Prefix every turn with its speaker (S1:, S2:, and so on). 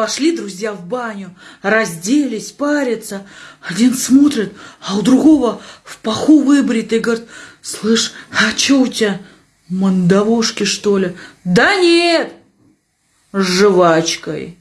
S1: Пошли друзья в баню, разделись, парятся. Один смотрит, а у другого в паху выбритый. Говорит, слышь, а что у тебя, мандавошки что ли? Да нет, с жвачкой.